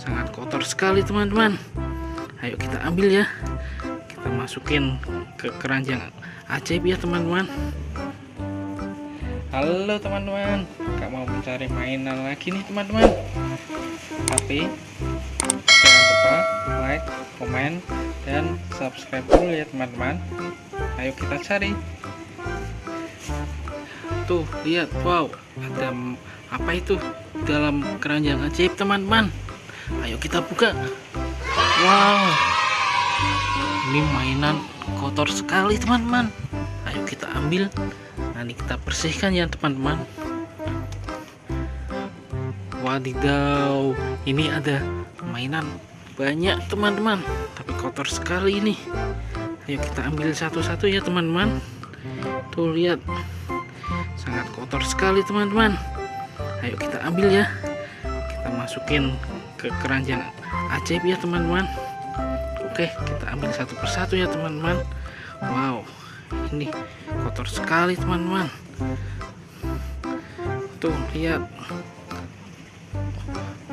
sangat kotor sekali teman-teman. Ayo kita ambil ya. Kita masukin ke keranjang ajaib ya teman-teman. Halo teman-teman. Kak mau mencari mainan lagi nih teman-teman. Tapi jangan lupa like komen dan subscribe dulu ya teman-teman. Ayo kita cari. Tuh lihat. Wow ada apa itu dalam keranjang ajaib teman-teman ayo kita buka. Wow. Ini mainan kotor sekali teman-teman. Ayo kita ambil. Nanti kita bersihkan ya teman-teman. Wadidaw. Ini ada mainan banyak teman-teman. Tapi kotor sekali ini. Ayo kita ambil satu-satu ya teman-teman. Tuh lihat. Sangat kotor sekali teman-teman. Ayo kita ambil ya. Kita masukin ke keranjang ajaib ya teman-teman. Oke kita ambil satu persatu ya teman-teman. Wow ini kotor sekali teman-teman. Tuh lihat.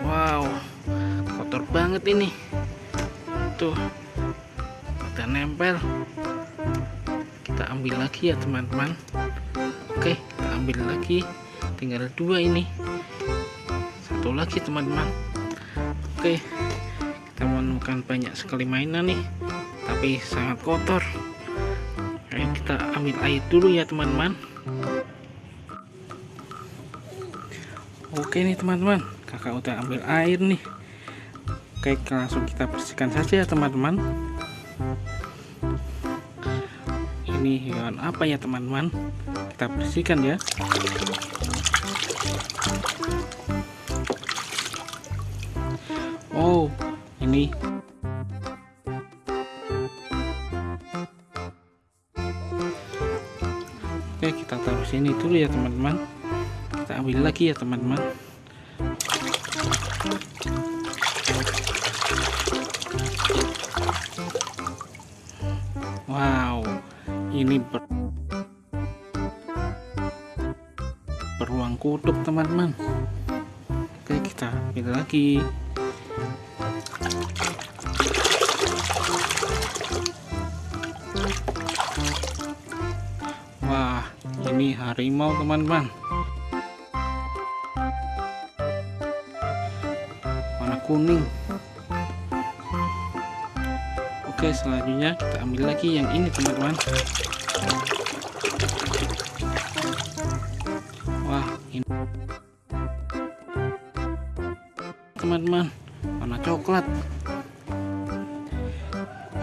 Wow kotor banget ini. Tuh ada nempel. Kita ambil lagi ya teman-teman. Oke kita ambil lagi. Tinggal dua ini. Satu lagi teman-teman oke kita menemukan banyak sekali mainan nih tapi sangat kotor. Ayo kita ambil air dulu ya teman-teman. Oke nih teman-teman. Kakak udah ambil air nih. Oke langsung kita bersihkan saja ya teman-teman. Ini hewan apa ya teman-teman? Kita bersihkan ya Oh ini. Oke kita taruh sini dulu ya teman-teman. Kita ambil lagi ya teman-teman. Wow ini ber beruang kutub teman-teman. Oke kita ambil lagi harimau teman-teman. Warna kuning. Oke selanjutnya kita ambil lagi yang ini teman-teman. Wah ini. Teman-teman warna coklat.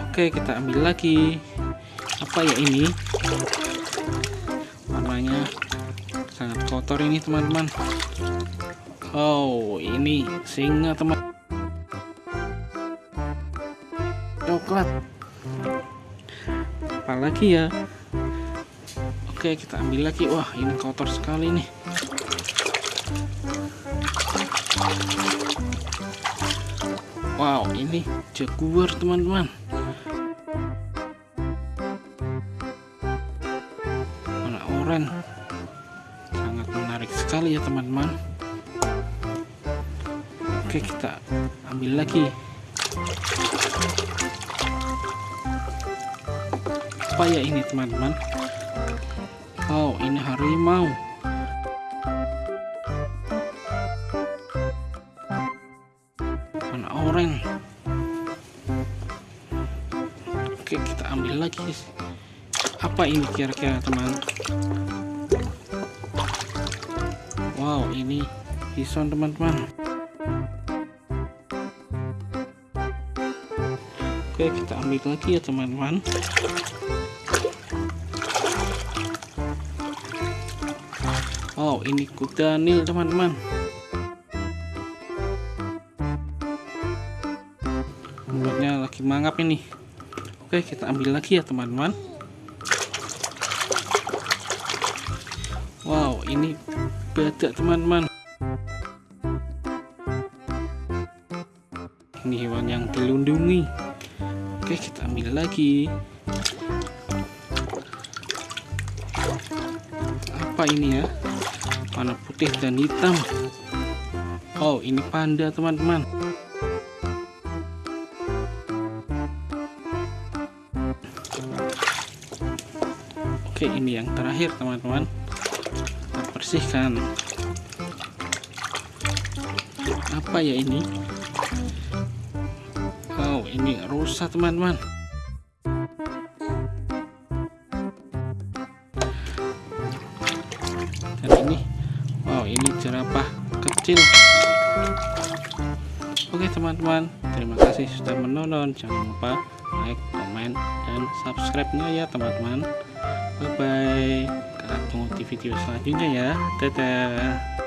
Oke kita ambil lagi. Apa ya ini kotor ini teman-teman. Oh ini singa teman. Coklat. Apalagi ya? Oke kita ambil lagi. Wah ini kotor sekali nih. Wow ini jaguar teman-teman. Warna oranye sekali ya teman-teman. Oke kita ambil lagi. Apa ya ini teman-teman? Oh ini harimau. Warna oranye. Oke kita ambil lagi. Apa ini kira-kira teman ini. Bison teman-teman. Oke kita ambil lagi ya teman-teman. Oh ini kuda nil teman-teman. Mulutnya lagi mangap ini. Oke kita ambil lagi ya teman-teman. Wow ini badak teman-teman. Ini hewan yang dilindungi. Oke kita ambil lagi. Apa ini ya? Warna putih dan hitam. Oh ini panda teman-teman. Oke ini yang terakhir teman-teman bersihkan. Apa ya ini? Wow ini rusak teman-teman. Dan ini wow ini jerapah kecil. Oke teman-teman terima kasih sudah menonton. Jangan lupa like comment dan subscribe nya ya teman-teman. Bye video selanjutnya ya. Dadah